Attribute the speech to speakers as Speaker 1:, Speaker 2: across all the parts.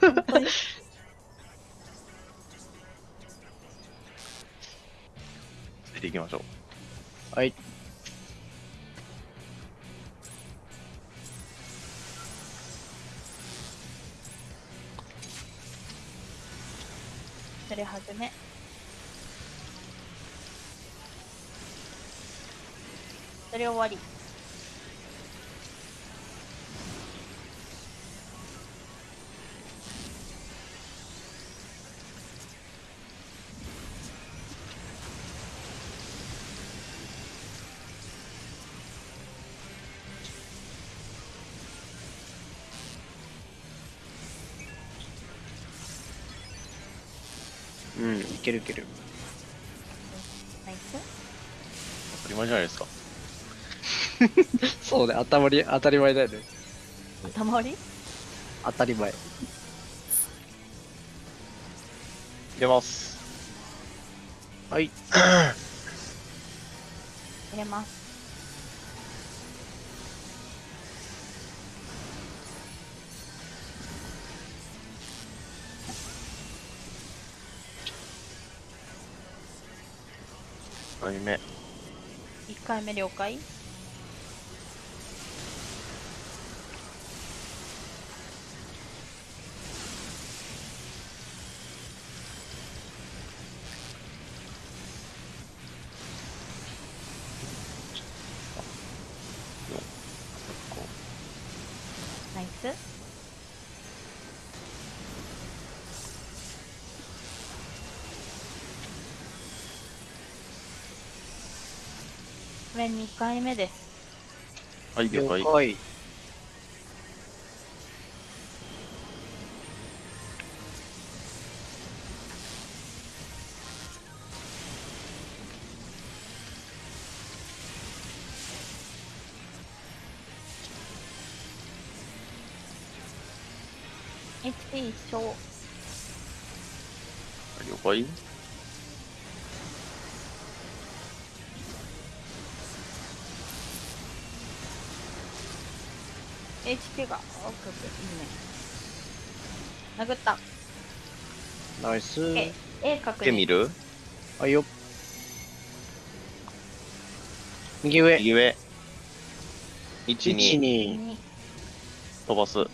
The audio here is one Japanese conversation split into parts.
Speaker 1: 本当に
Speaker 2: ついていきましょう。
Speaker 3: はい。
Speaker 1: それはじめそれ終わり
Speaker 3: いけるいける。
Speaker 1: ナイス
Speaker 2: 当たり前じゃないですか。
Speaker 3: そうね、当たり、当たり前だよね。
Speaker 1: 頭割り
Speaker 3: 当たり前。
Speaker 2: 出ます。
Speaker 3: はい。
Speaker 1: 入れます
Speaker 2: 回目。
Speaker 1: 1回目了解ナイスこれ2回目です
Speaker 2: はい、了解。
Speaker 3: 解。
Speaker 1: HP 一緒
Speaker 2: 了解。
Speaker 1: HP がオッケーオッケーいいね殴った
Speaker 3: ナイス。
Speaker 1: A, A 確認
Speaker 2: で見る？
Speaker 3: はいよ。右上。
Speaker 2: 右上。1、
Speaker 3: 1、
Speaker 2: 2、
Speaker 3: 2。
Speaker 1: 2
Speaker 2: 飛ばす。
Speaker 1: 4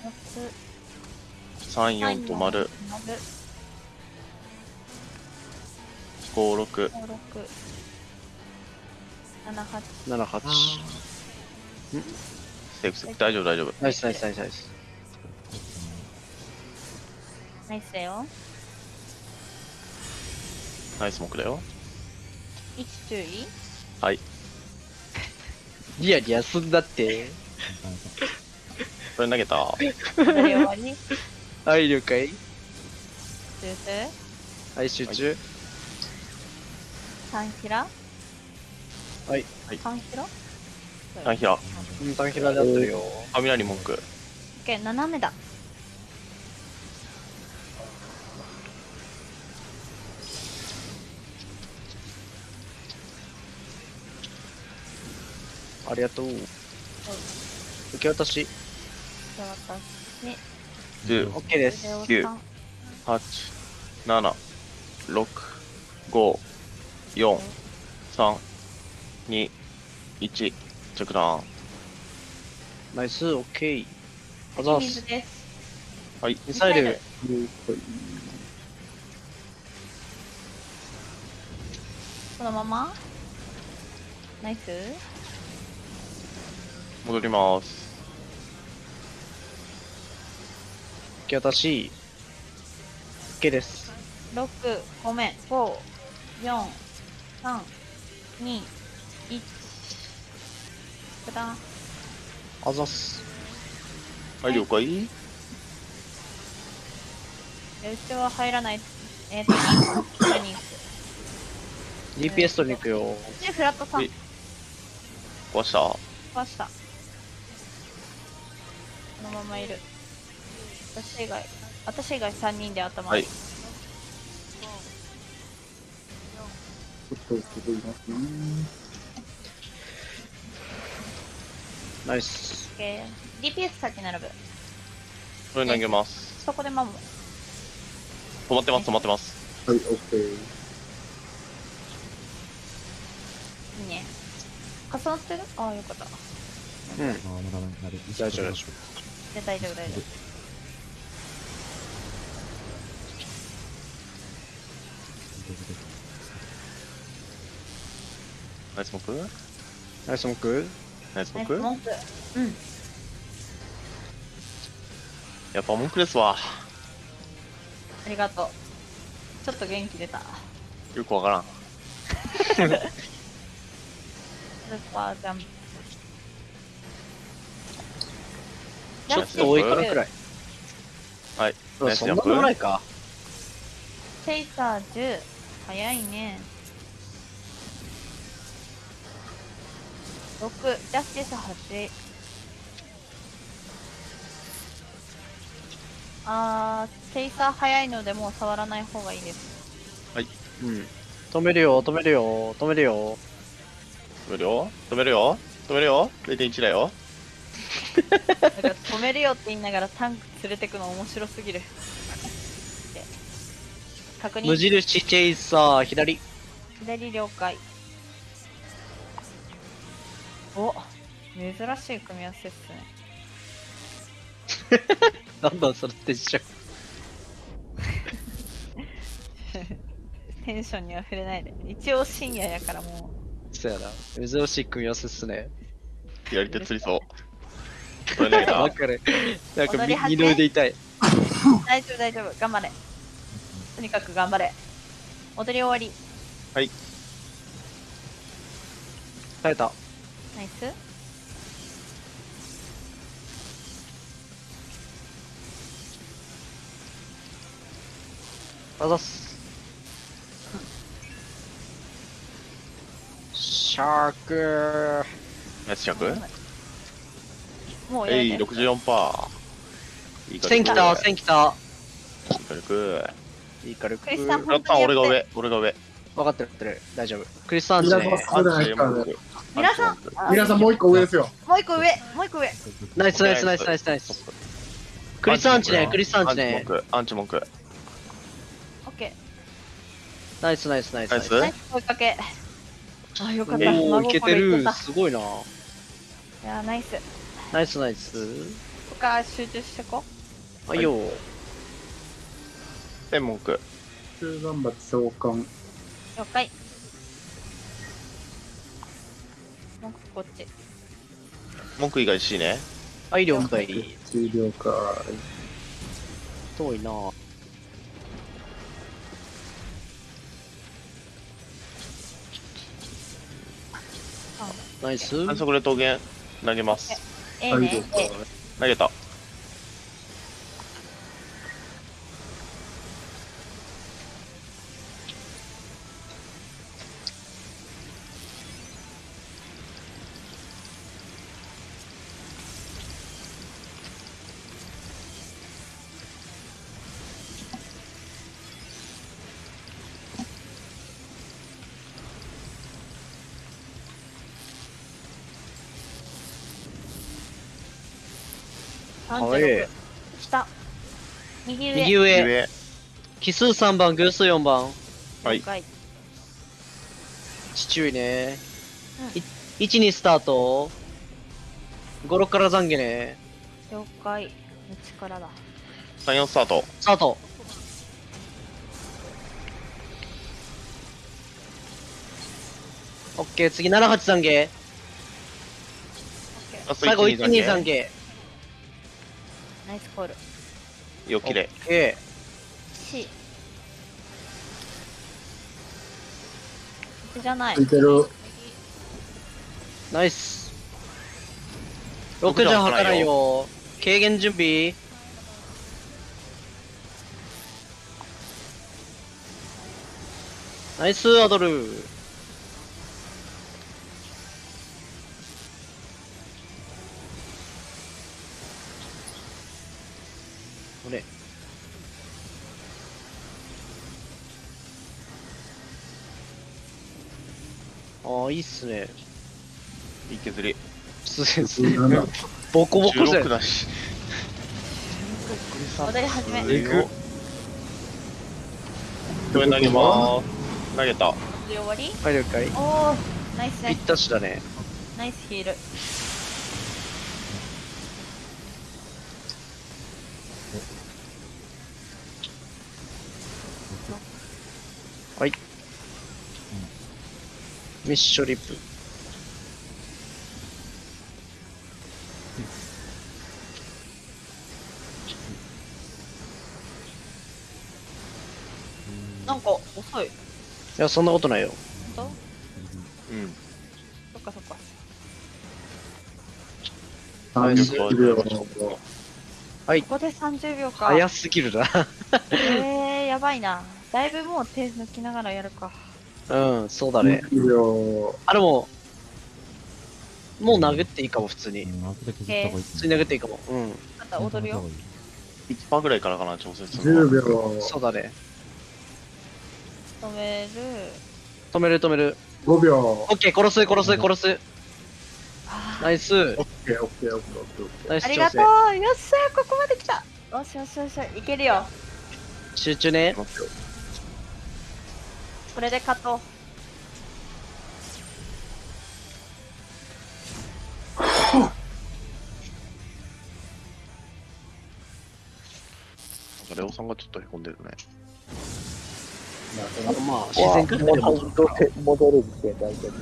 Speaker 2: 3、4止まる。5、6。
Speaker 1: 5 6 7 8
Speaker 3: 7、8。
Speaker 2: セーフセーフ。大丈夫、大丈夫。
Speaker 3: ナイスナイスナイスナイス。
Speaker 1: ナイスだよ
Speaker 2: ナイスモクだよ。
Speaker 1: 1注意
Speaker 2: はい。
Speaker 3: リアリアすんだって。
Speaker 2: それ投げた？
Speaker 3: はい、了解。
Speaker 1: 修正
Speaker 3: はい、集中。
Speaker 1: 3ヒラ？
Speaker 3: はい。
Speaker 1: 3ヒラ？
Speaker 2: タンヒラ。
Speaker 3: うん、タンヒラで合ってるよ。
Speaker 2: 雷文句。
Speaker 1: OK 斜めだ
Speaker 3: ありがとう。受け渡し。
Speaker 1: じゃあ私
Speaker 2: 10、
Speaker 3: OK です。
Speaker 1: 腕を
Speaker 2: 九
Speaker 1: 3
Speaker 2: 8、7、6、5、4、3、2、1、着弾。
Speaker 3: ナイス、OK。あざっす。
Speaker 1: 水です
Speaker 2: はい。
Speaker 3: ミサイル。
Speaker 1: このまま？ナイス
Speaker 2: 戻ります。
Speaker 3: 受け渡し。OK です。
Speaker 1: 6ごめん5 4 3 2 1くだ。
Speaker 3: あざっす。
Speaker 2: はい、了解。
Speaker 1: でうちは入らない。えっ、と取りに行く
Speaker 3: DPS 取りに行くよ。
Speaker 1: でフラットさん。
Speaker 2: え。壊した？
Speaker 1: 壊した。このままいる。私以外私以外3人で頭。
Speaker 2: はい。
Speaker 3: ナイス。
Speaker 1: OK DPS 先並ぶ
Speaker 2: それ投げます。
Speaker 1: そこで守る。
Speaker 2: 止まってます、止まってます。
Speaker 4: はい、オッケー。
Speaker 1: いいね。重なってる？ああ、よかった。
Speaker 3: うん。
Speaker 5: あーまだなる。
Speaker 3: 大丈夫大丈夫。
Speaker 1: で大丈夫、大丈夫。
Speaker 2: ナイスモック
Speaker 3: ナイスモック
Speaker 2: ナイスモック
Speaker 1: ナイス文句。うん。
Speaker 2: やっぱ文句ですわ。
Speaker 1: ありがとう。ちょっと元気出た。
Speaker 2: よくわからん。
Speaker 1: スーパージャンプ。
Speaker 3: ちょっと多いからくらい。
Speaker 2: はい。
Speaker 3: うんそんな
Speaker 2: ナイスジャンプ
Speaker 3: もないか。
Speaker 1: チェイサー10。早いね。6。ジャスティス8。あー、チェイサー早いのでもう触らない方がいいです。
Speaker 3: うん。止めるよ、止めるよ、止めるよ。
Speaker 2: 止めるよ止めるよ止めるよ ?0.1 だよ。
Speaker 1: だから止めるよって言いながらタンク連れてくの面白すぎる。で確認。
Speaker 3: 無印チェイサー、左。
Speaker 1: 左了解。お珍しい組み合わせっすね。
Speaker 3: なんだそれって一緒。
Speaker 1: テンションには触れないで。一応深夜やからも
Speaker 3: そうやな。珍しい組み合わせっすね。
Speaker 2: 左手釣りそう。これ投げた
Speaker 3: わかる。なんか二の腕痛い。
Speaker 1: う。大丈夫大丈夫。頑張れ。とにかく頑張れ。踊り終わり。
Speaker 3: 耐えた。
Speaker 1: ナイス。
Speaker 3: あざっす。シャーク
Speaker 2: ナイス着えい、
Speaker 1: もうやめて。
Speaker 2: 64%。いい
Speaker 3: 線来た、線来た。
Speaker 2: 軽く。
Speaker 3: いい軽く。
Speaker 1: クリスさん
Speaker 2: やった、俺が上、俺が上。
Speaker 3: 分かってる分かってる。大丈夫。クリスさんちね。
Speaker 4: そうじゃないですからね。
Speaker 1: 皆さん、あ
Speaker 4: 皆さんもう一個上ですよ。
Speaker 1: もう一個上、もう一個上。
Speaker 3: ナイスナイスナイスナイスナイス。クリスさんちね、クリスさんちね。
Speaker 2: アンチ文句。
Speaker 1: オッケ
Speaker 3: ナイスナイスナイスナイス。
Speaker 1: ー。ナ
Speaker 2: ナイ
Speaker 1: イス声かけ。あ、よかった。
Speaker 3: いけてる。すごいな。
Speaker 1: いや、ナイス。
Speaker 3: ナイスナイス。
Speaker 1: 他集中してこ。
Speaker 3: あ、いいよ。
Speaker 2: 天文句。
Speaker 4: 中頑張って召喚。
Speaker 1: 了解。こっち。
Speaker 2: 文句以外 C ね。
Speaker 3: はい、了解。
Speaker 4: 終了解。
Speaker 3: 遠いな。ナイス。
Speaker 2: 反則で桃源投げます。
Speaker 1: ええね。え
Speaker 2: 投げた。
Speaker 1: 右上。
Speaker 3: 右上。
Speaker 2: 上。
Speaker 3: 奇数3番、偶数4番。
Speaker 2: はい
Speaker 1: 了解
Speaker 3: 父上ね。
Speaker 1: うん
Speaker 3: い1、2スタート。5、6から懺悔ね。
Speaker 1: 了解。の力だ。
Speaker 2: 3、4スタート。
Speaker 3: スタート。オッケー、次7、8懺悔。最後1、
Speaker 2: 1、
Speaker 3: 2
Speaker 2: 2、
Speaker 3: 懺
Speaker 2: 3
Speaker 3: 悔。
Speaker 1: ナイスコール。
Speaker 2: よ、きれい。
Speaker 3: オッケ
Speaker 1: C。じゃない
Speaker 4: つ。いてる。
Speaker 3: ー、ナイス。6じゃ測らんよ。軽減準備。ナイス、アドル。ああ、いいっすね。
Speaker 2: いい削り。
Speaker 3: 普通です。
Speaker 4: なんだ。
Speaker 3: ボコボコじゃ
Speaker 2: 16
Speaker 3: ん。
Speaker 2: だし。
Speaker 1: 踊り始め。
Speaker 2: えぐこれ投げまーす。投げた。
Speaker 1: 終わり？
Speaker 3: はい了解
Speaker 1: おー、ナイスナイ
Speaker 3: ぴっ
Speaker 1: ス。
Speaker 3: たしだね
Speaker 1: ナイスヒール。
Speaker 3: ミッショリップ
Speaker 1: なんか遅い。
Speaker 3: いやそんなことないよ
Speaker 1: 本
Speaker 2: うん。
Speaker 1: 当そっかそっか。
Speaker 4: 30秒。
Speaker 1: ここで30秒か。
Speaker 3: 早すぎるな
Speaker 1: えー、やばいな。だいぶもう手抜きながらやるか。
Speaker 3: うんそうだね
Speaker 4: 20秒。
Speaker 3: あでももう殴っていいかも普通に
Speaker 5: うん。
Speaker 3: 普通に殴っていいかもうん
Speaker 1: また踊るよ。
Speaker 2: 1%ぐらいからかな、調整するのは。
Speaker 4: 10秒。
Speaker 3: そうだね
Speaker 1: 止める。
Speaker 3: 止める止める
Speaker 4: 5秒。
Speaker 3: オッケー殺す殺す殺す
Speaker 1: あ
Speaker 3: ナイス
Speaker 4: オッケーオッケーオッケーオッケーオッケー。
Speaker 3: ナイス
Speaker 1: ーありがと
Speaker 3: 調
Speaker 1: うよっしゃここまで来たよしよしよしいけるよ。
Speaker 3: 整集中ね
Speaker 1: これで勝とう。
Speaker 2: なんかレオさんがちょっとへこんでるね。
Speaker 3: あのまあ自然から
Speaker 6: 戻る戻るって大丈夫。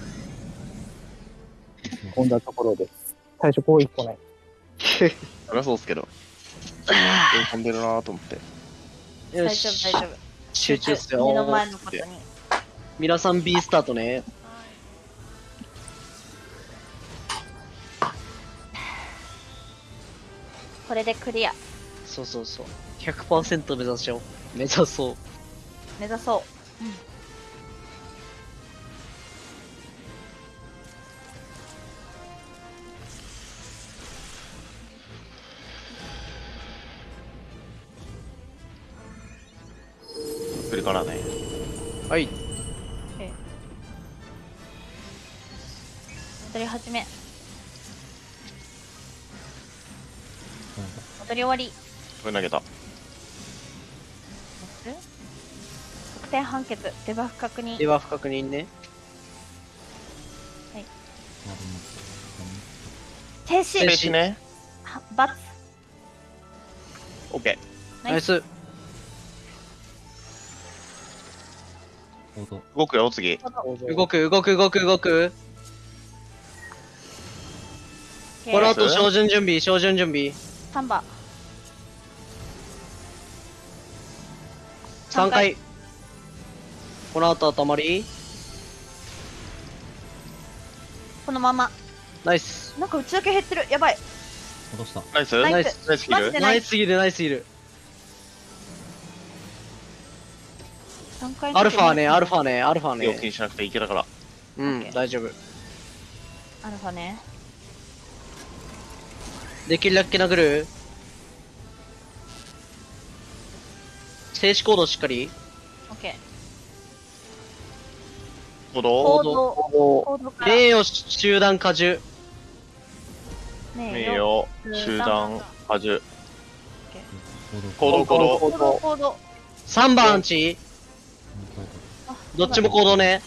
Speaker 6: こんなところで。最初こう一個ない。
Speaker 2: そりゃそうっすけど。へこんでるなーと思って。
Speaker 3: よ
Speaker 1: 大丈夫
Speaker 3: し
Speaker 1: 大丈夫。
Speaker 3: 集中っす
Speaker 1: 目の
Speaker 3: よ
Speaker 1: 前のことに。
Speaker 3: 皆さん B スタートね
Speaker 1: これでクリア。
Speaker 3: そうそうそう100%目指しよう目指そう
Speaker 1: 目指そう。
Speaker 2: 来るからね。
Speaker 3: はい
Speaker 1: 踊り始め。踊り終わり。
Speaker 2: これ投げた。
Speaker 1: 得点判決。デバフ確認
Speaker 3: で。は不確認ね
Speaker 1: 停止
Speaker 2: 停止ね。
Speaker 1: はバツ。
Speaker 2: オッケ
Speaker 1: ナイス
Speaker 3: ナイス。
Speaker 2: 動くよ、次。
Speaker 3: 動く動く動く動くこの後照準準備照準準備
Speaker 1: サンバ。
Speaker 3: 3回この後頭り
Speaker 1: このまま。
Speaker 3: ナイス
Speaker 1: なんか内だけ減ってる。やばい。
Speaker 5: 落とした。
Speaker 2: ナイス
Speaker 1: ナイ
Speaker 2: ナイ
Speaker 1: ス
Speaker 2: スナイスキル
Speaker 1: マジで
Speaker 3: ナイスすぎるナイスすぎる
Speaker 1: 三回の
Speaker 3: アルファねアル
Speaker 1: フ
Speaker 3: ファねアルファね
Speaker 2: にしなくていけだから。
Speaker 3: うん大丈夫
Speaker 1: ァ。アルファね。
Speaker 3: できるだけ殴る？静止コードしっかり？
Speaker 1: オッケー。
Speaker 2: 行
Speaker 1: 行
Speaker 2: 動
Speaker 1: 行動から。
Speaker 3: 名誉集団荷重
Speaker 1: ね
Speaker 2: 名誉、集団、波重。
Speaker 5: コード。
Speaker 2: 行動、行動。
Speaker 1: 行動、行動。
Speaker 3: 3番アンチ
Speaker 1: あ
Speaker 3: どっちも行動ね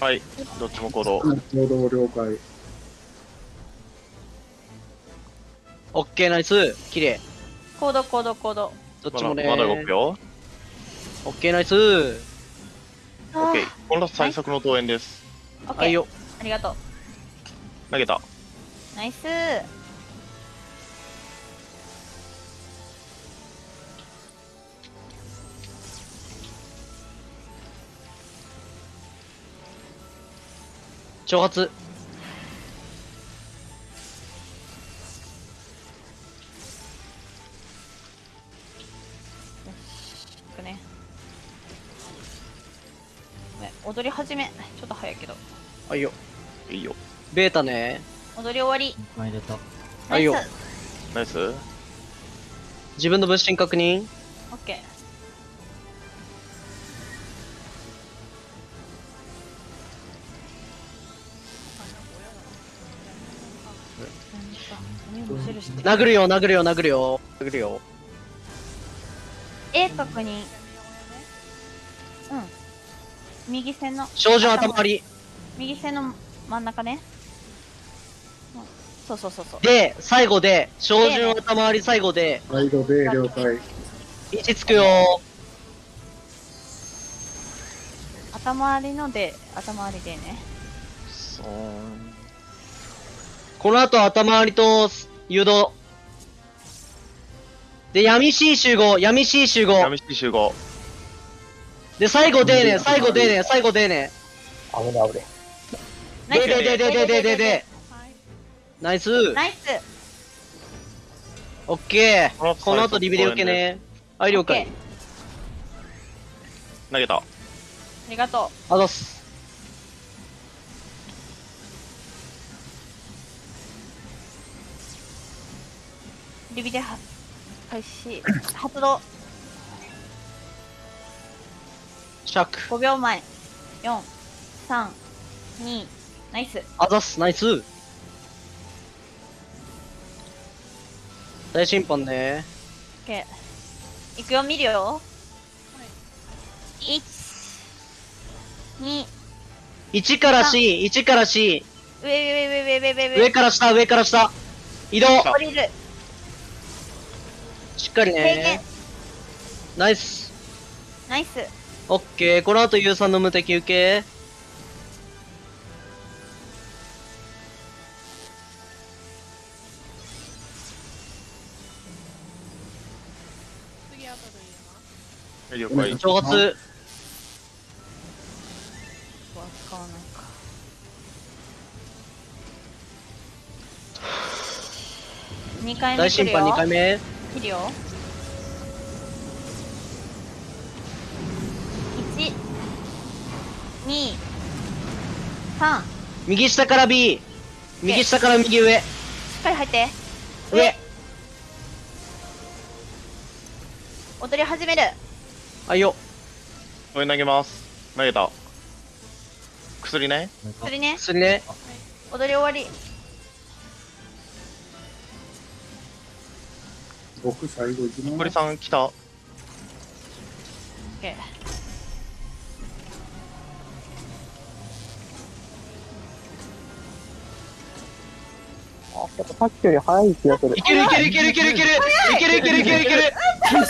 Speaker 2: はい。どっちも行動。
Speaker 4: 行動了解。
Speaker 3: オッケーナイス綺麗
Speaker 1: 行動、行動、行動。
Speaker 2: まだ
Speaker 3: どっちもね
Speaker 2: まだ動くよ。
Speaker 3: オッケーナイス
Speaker 1: あ
Speaker 2: オッケー。この最速の登園です。
Speaker 1: オッケー。
Speaker 3: はいよ
Speaker 1: ありがとう。
Speaker 2: 投げた。
Speaker 1: ナイス
Speaker 3: 挑発
Speaker 1: 踊り始め。ちょっと早いけど。
Speaker 3: はいよ
Speaker 2: いいよ。
Speaker 3: ベータね
Speaker 1: 踊り終わり。
Speaker 5: 2回入れた。
Speaker 3: はいよ
Speaker 1: ナイス？
Speaker 3: 自分の物心確認
Speaker 1: オッケー。
Speaker 3: 殴るよ殴るよ殴るよ殴るよ
Speaker 1: 絵確認。うん。右線の、
Speaker 3: 照準頭割り。
Speaker 1: 右線の真ん中ね。うんそうそうそうそう。
Speaker 3: で、最後で、照準頭割り最後で、
Speaker 4: サイドで了解。
Speaker 3: 位置つくよ
Speaker 1: 頭ありので、頭ありでね。
Speaker 2: そう。
Speaker 3: この後頭割りと誘導。で、闇 C 集合、闇 C 集合。
Speaker 2: 闇式集合。
Speaker 3: で、最後出ねえ、最後出ねえ、最後出ねえ。
Speaker 6: 危ね危ね
Speaker 1: ナイス
Speaker 3: でででででででナイス
Speaker 1: ナイス
Speaker 3: オッケー
Speaker 2: この
Speaker 3: 後リビで受けねはい、了解。
Speaker 2: 投げた。
Speaker 1: ありがとう。
Speaker 3: あざす。
Speaker 1: リビで開始。発動。
Speaker 3: 尺。
Speaker 1: 5秒前。4、3、2、ナイス。
Speaker 3: あざっす、ナイス。大審判ね。
Speaker 1: オッケー。いくよ、見るよ。1、2、
Speaker 3: 1から C、1から C。
Speaker 1: 上、上、上、上、上、上、上。
Speaker 3: 上から下、上から下。移動。
Speaker 1: 降りる。
Speaker 3: しっかりね。ナイス。
Speaker 1: ナイス。
Speaker 3: オッケー。この後 U さんの無敵受け。
Speaker 2: 了解。
Speaker 3: 挑発。
Speaker 1: ここは使わないか。2回目
Speaker 3: 大審判
Speaker 1: 来るよ。
Speaker 3: 2回目。
Speaker 1: 切るよ。2、3。し
Speaker 3: 右下から B。右下から右上。
Speaker 1: っかり入って。
Speaker 3: 上。
Speaker 1: 踊り始める。
Speaker 3: はいよ。
Speaker 2: これ投げます。投げた。薬ね。
Speaker 1: 釣りね。
Speaker 3: 薬ね。
Speaker 1: 踊り終わり。
Speaker 4: 僕最後行き
Speaker 2: 残り
Speaker 4: ます。
Speaker 2: さん来た。
Speaker 1: OK。
Speaker 6: さっきより早い気がする
Speaker 3: い。けるいけるいけるいけるいけるいけるいけるいけるいける
Speaker 2: ちょっ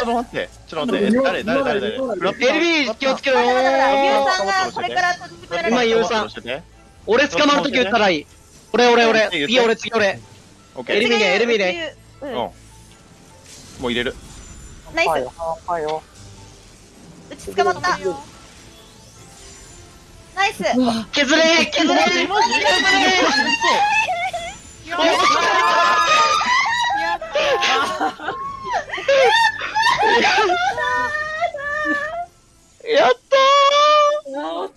Speaker 2: と待って。ちょっと待って。え誰誰誰誰
Speaker 3: ？LB 気をつけろよー。今ゆうさん俺捕まるとき撃ったらいい。俺俺俺。B 俺次俺。
Speaker 2: オッケー。
Speaker 3: エリミネエリミネ
Speaker 1: うん。
Speaker 2: うん。もう入れる。
Speaker 1: ナイス。
Speaker 6: はいよ、はいよ。
Speaker 1: うち捕まった。ナイス。
Speaker 3: 削れ削れ削れやったーよっし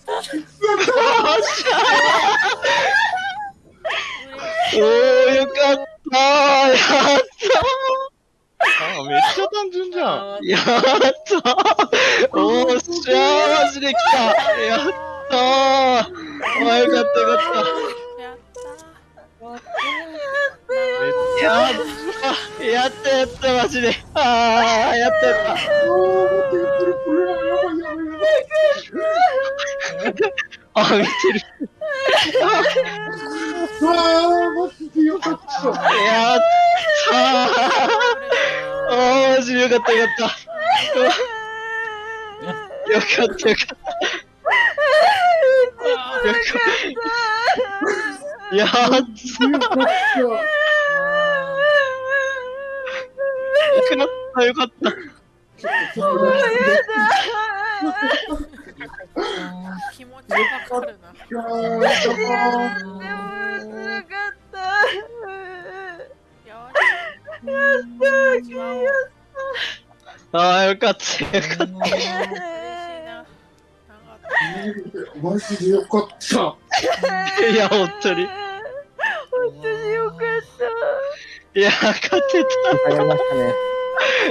Speaker 3: ゃーおーよかったーやった
Speaker 2: あ、めっちゃ単純じゃん。
Speaker 3: やったーおーっしゃーマジで来たやったーあーよかったよかったやったやったやったマジで。あーやったやったあ見てる。
Speaker 4: ああ、マジでよかった。
Speaker 3: やった。ーあーマジでよかった。よかった。よかった。よかった。よかった。やった
Speaker 4: よかった。
Speaker 3: よかったよかった
Speaker 7: 気持ちわかるな。
Speaker 1: でも、辛かった。
Speaker 7: よし。じわお。
Speaker 3: あーよかったよかっ
Speaker 7: 嬉しいな。なんか
Speaker 4: マジでよかった。
Speaker 3: たいや本当に
Speaker 1: 本当によかった。
Speaker 3: いや勝てた
Speaker 6: やりましたね。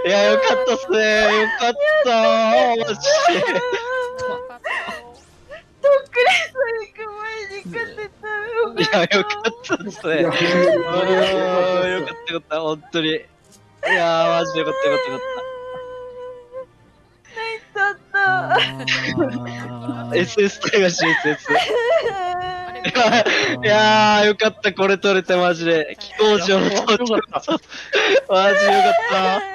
Speaker 3: いや、よかったっすね。よかったー。マジ
Speaker 7: よかったよ
Speaker 1: とっくりさん行く前に勝てた。
Speaker 3: で。いや、よかったっすね。よかったよかった、本当に。いやー、マジでよかったよかったよかっ
Speaker 5: あー
Speaker 3: SS 隊が集結。
Speaker 7: あれ
Speaker 3: いやー、よかった、これ取れてマジで。気候上の。マジよかった。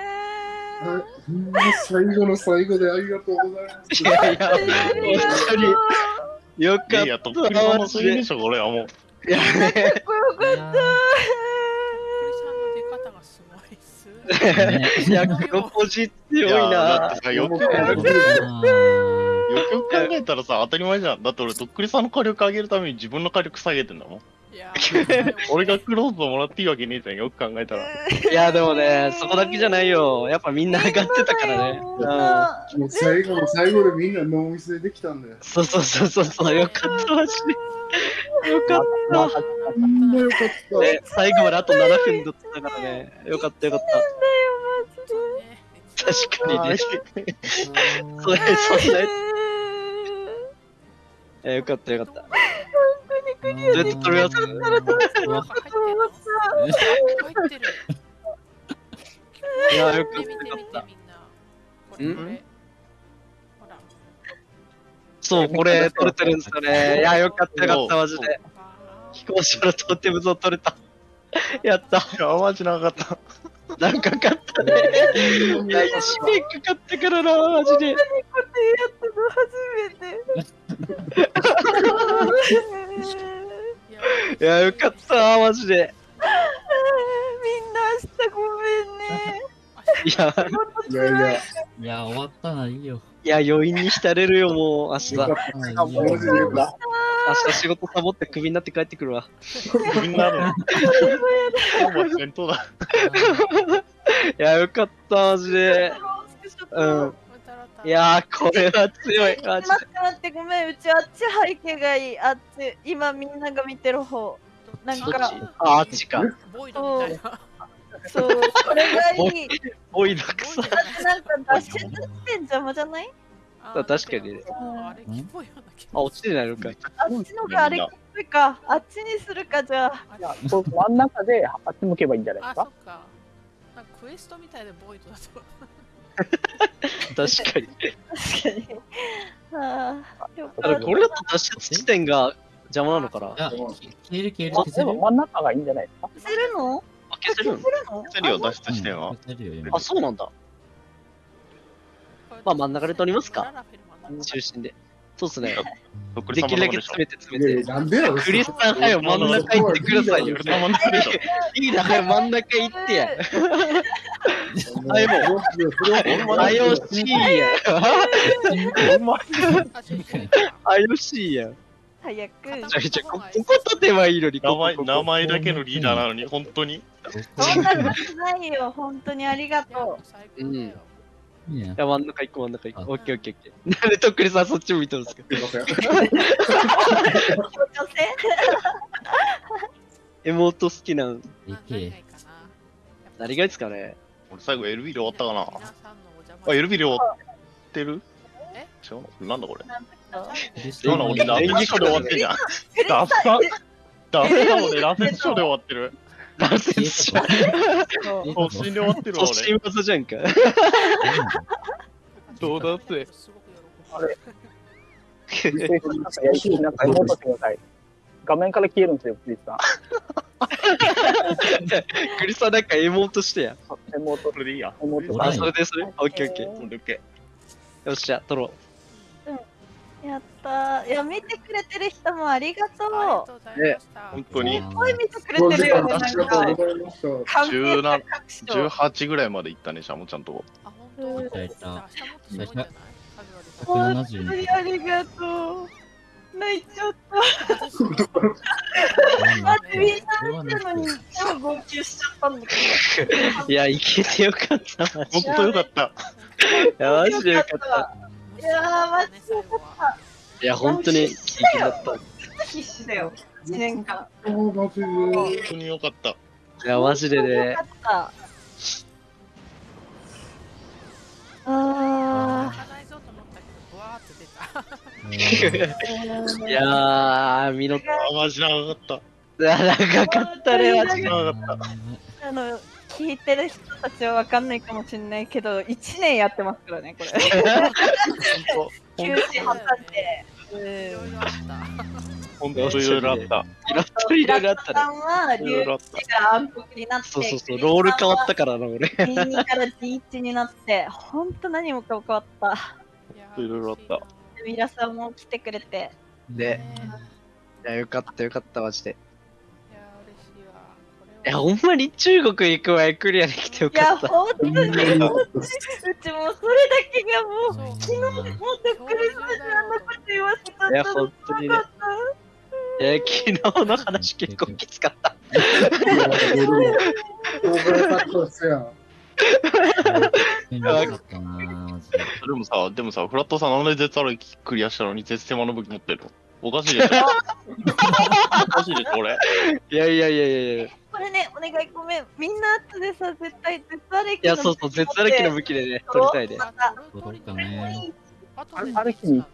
Speaker 4: 最後の最後でありがとうございます。
Speaker 3: いやいや、本当に。よかった。
Speaker 2: いや、とっくりの推理でしょ、これはもう。
Speaker 3: いやね、
Speaker 7: クリさんの出方がすごいっす。
Speaker 5: ね
Speaker 3: いや、黒ポジ強いな
Speaker 2: ってさ、よくよ
Speaker 4: いや
Speaker 2: くよくよく考えたらさ、当たり前じゃん。だって俺、とっくりさんの火力上げるために自分の火力下げてんだもん。
Speaker 7: いやー、
Speaker 2: 俺がクローズをもらっていいわけねえじゃん、よく考えたら。
Speaker 3: いや、でもね、そこだけじゃないよ。やっぱみんな上がってたからね。うん。
Speaker 4: もう最後の最後でみんなノーミスでできたんだよ。
Speaker 3: そうそうそうそうそう、よかった、マジで。よかっ
Speaker 6: また
Speaker 4: みんなよかった。
Speaker 3: ね、最後まであと7分だったからね。よかったよかった。確かにね。それ、そんなやつ。えよかったよかった。どうやって取ります
Speaker 7: なんか入ってんの入ってる。
Speaker 3: いや、よか
Speaker 7: 見て見て見てみん？な。これ
Speaker 3: ん
Speaker 7: これ。ほら。
Speaker 3: そう、これ取れてるんですよね。いや、よかったよかった、マジで。
Speaker 7: あ
Speaker 3: 飛行士のトーテムズを取れた。やった。
Speaker 2: いや、マジなかった。
Speaker 3: なんかかったね。いや、一年かかったからな、マジで。
Speaker 7: ーいや
Speaker 3: いや、よかった、マジで。
Speaker 1: みんな明日ごめんね。
Speaker 3: いや、
Speaker 4: いやいや、
Speaker 5: いや、終わったな、いいよ。
Speaker 3: いや、余韻に浸れるよ、もう、明日。明。日仕事サボってクビになって帰ってくるわ。
Speaker 2: みんなの？ほぼ戦闘だ。
Speaker 3: いや、よかった、マジで。うん。いやー、これは強い、マ ジ
Speaker 1: 待って待ってごめんうちあっち背景がいいあっち今みんなが見てる方なん
Speaker 3: で。
Speaker 1: か
Speaker 3: あ、あっちか。
Speaker 7: ボイドみたいな。
Speaker 1: そうこれがいい
Speaker 3: おいだくさ。
Speaker 1: なんか脱出してん邪魔じゃない？
Speaker 7: あ
Speaker 3: 確かにね
Speaker 7: あれ、キモいような気
Speaker 3: あ、落ちてないのかい。
Speaker 1: あっちのがあれっぽいかあっちにするかじゃあ
Speaker 6: いや、そう真ん中であっち向けばいいんじゃないで
Speaker 7: あ、
Speaker 6: すか？
Speaker 7: そっ。か。なんかクエストみたいでボイドだと。
Speaker 3: 確かに。
Speaker 1: 確かにああよ
Speaker 3: ただ、これだと脱出地点が邪魔なのかな？
Speaker 5: 消える消える消せる
Speaker 6: 真ん中がいいんじゃないですか？
Speaker 1: 消せるの？
Speaker 3: あ、消せるの？
Speaker 1: 消せるの？
Speaker 2: セリオ脱出してんわ
Speaker 5: うん。消せるよ、今
Speaker 3: あ、そうなんだ。まあ真ん中で取りますか
Speaker 7: 中
Speaker 3: 中心で。そうっすね。できるだけ詰めて
Speaker 4: た。
Speaker 3: 詰めて。
Speaker 4: なんでやろ
Speaker 3: クリスさん、はよ、真ん中行ってくださいよ
Speaker 2: とっく。りさんのでしょ。
Speaker 3: いいな、はよ、真ん中行ってや。はいもう
Speaker 4: う
Speaker 3: あよしいや。
Speaker 2: お前
Speaker 7: あ
Speaker 3: よしいや。
Speaker 1: 早く
Speaker 3: じゃあ、じゃあこここ立てばいいのに。
Speaker 2: 名前名前だけのリーダーなのに、本当に。
Speaker 1: そんなことないよ本当にありが
Speaker 7: いや
Speaker 1: と
Speaker 7: 最高だよ
Speaker 5: い。
Speaker 3: や、真ん中行こう、真ん中行こう。
Speaker 5: あ
Speaker 3: オッケーオッケーオッケー。なんでとっくりさんそっち向いてるんですか？
Speaker 1: 女 性
Speaker 3: 妹好きなん。
Speaker 5: い
Speaker 7: な
Speaker 5: け
Speaker 7: 何がいい
Speaker 3: ですかね？
Speaker 2: 俺最後 LB で終わったかな。あ、LB で終わってる？
Speaker 7: え？
Speaker 2: 違う？なんだこれ？
Speaker 1: なん
Speaker 2: 俺、ラセンショーで終わってんじゃん。ダッサダッサ俺、ラセンショーで終わってる。
Speaker 3: ラセンション。
Speaker 2: 突進で終わってるわ
Speaker 3: 突進技じゃんか。
Speaker 2: どうだって
Speaker 6: あれなんかやりきりなんか妹してください。画面から消えるんですよ、クリスさん。
Speaker 3: クリスさんなんか妹してや。
Speaker 6: 妹
Speaker 2: こ、れでいいや。
Speaker 6: 妹
Speaker 3: あ、
Speaker 5: はい
Speaker 3: それですね。オッケーオッケー。
Speaker 2: オッケ
Speaker 3: よっしゃ、取ろ
Speaker 1: やったー。いや見てくれてる人もありがと
Speaker 7: ありが
Speaker 1: う
Speaker 7: とうございました。
Speaker 2: 本当に。
Speaker 1: すごい見てくれてるよ。ね
Speaker 4: ありがとう
Speaker 1: か
Speaker 4: ございました。
Speaker 1: 関係
Speaker 2: 17
Speaker 1: 者各所
Speaker 2: 18ぐらいまで行ったね、シャモちゃんと。こ。
Speaker 7: あ、本当
Speaker 1: うん
Speaker 7: じゃあ明日もっとすごいんじゃない。
Speaker 1: 本当
Speaker 5: 170
Speaker 1: にありがとう。泣いちゃった。待ってみんな。見てるのに超号泣しちゃったんだけ
Speaker 3: う。いや、いけてよかった、
Speaker 2: 本当よかった。
Speaker 3: いや、マジでよかった。
Speaker 1: いやーマジでよかった
Speaker 3: いや、本当に、聞きだった。い
Speaker 1: 必死だよ1年間
Speaker 4: あーマジで。
Speaker 2: 本当によかった。
Speaker 3: や、マジでね
Speaker 1: よか。ったあ
Speaker 7: 泣かないぞと思ったけど、ブワーって出た。
Speaker 1: ー
Speaker 3: いやー、見の、
Speaker 2: あ、マジ長かった。
Speaker 3: 長かったね、マジで。
Speaker 2: 長かった。
Speaker 1: あの聞いてる人たちはわかんないかもしれないけど、1年やってますからね、これ。休止挟んで。
Speaker 7: いろいろあった。
Speaker 2: ほんといろいろあった。
Speaker 3: いろいろいろあったね。
Speaker 1: さんはい
Speaker 2: ろいろあっ
Speaker 1: 龍騎が暗黒になって、
Speaker 3: そうそうそう、ロール変わったからな、俺。
Speaker 1: D2 から D1 になって、ほんと何もかも変わった。
Speaker 7: い
Speaker 2: いろいろあった
Speaker 1: ミラさんも来てくれて、
Speaker 3: でいや、よかったよかった、マジで。
Speaker 7: いや、
Speaker 3: ほんまに中国行く前クリアできてよ
Speaker 1: いや、
Speaker 3: かった。
Speaker 1: ほんとに、うちもうそれだけがもう、昨日、もっとクリスマスあんなこと言わせちゃっ
Speaker 3: いや、
Speaker 1: た
Speaker 3: 本当にね。いや、昨日の話結構きつかった。
Speaker 5: で。
Speaker 2: でもさ、でもさ、フラットさんなんで絶歩きクリアしたのに絶世魔の武器持ってるのおかしいでしょおかしいでしょ、俺。
Speaker 3: いやいやいやいやいや。い
Speaker 1: これね、お願いごめん。みんな後でさ、絶対絶アレキ
Speaker 3: や、そうそう、絶歩きの武器でね、取りたいね。
Speaker 1: また
Speaker 5: 取ろうかね。
Speaker 6: ある日に行きま